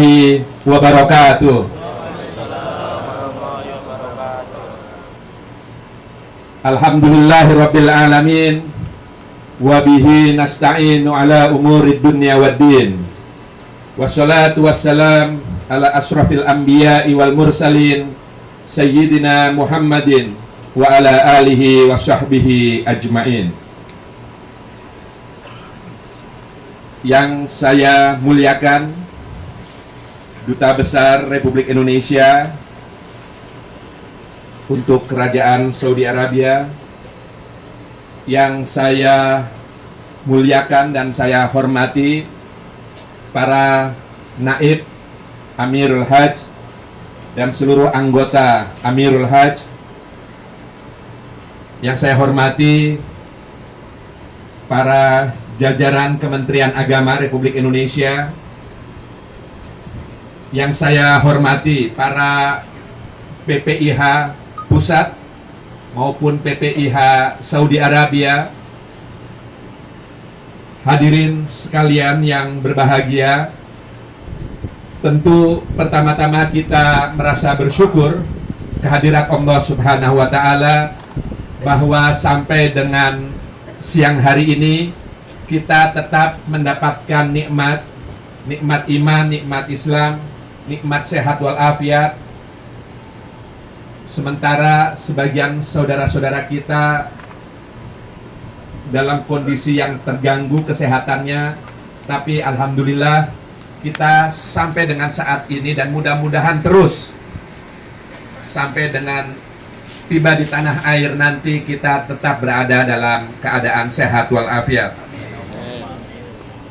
warahmatullahi wabarakatuh. Alhamdulillahirabbil alamin wa bihi nasta'inu ala umurid dunya waddin. Wassalatu wassalam ala asrafil anbiya'i wal mursalin sayyidina Muhammadin wa ala alihi wa sahbihi ajmain. Yang saya muliakan Duta Besar Republik Indonesia untuk Kerajaan Saudi Arabia yang saya muliakan dan saya hormati para naib Amirul Hajj dan seluruh anggota Amirul Hajj yang saya hormati para jajaran Kementerian Agama Republik Indonesia yang saya hormati para PPIH pusat maupun PPIH Saudi Arabia hadirin sekalian yang berbahagia tentu pertama-tama kita merasa bersyukur kehadirat Allah Subhanahu wa taala bahwa sampai dengan siang hari ini kita tetap mendapatkan nikmat nikmat iman, nikmat Islam, nikmat sehat walafiat. Sementara sebagian saudara-saudara kita dalam kondisi yang terganggu kesehatannya tapi alhamdulillah kita sampai dengan saat ini dan mudah-mudahan terus sampai dengan tiba di tanah air nanti kita tetap berada dalam keadaan sehat walafiat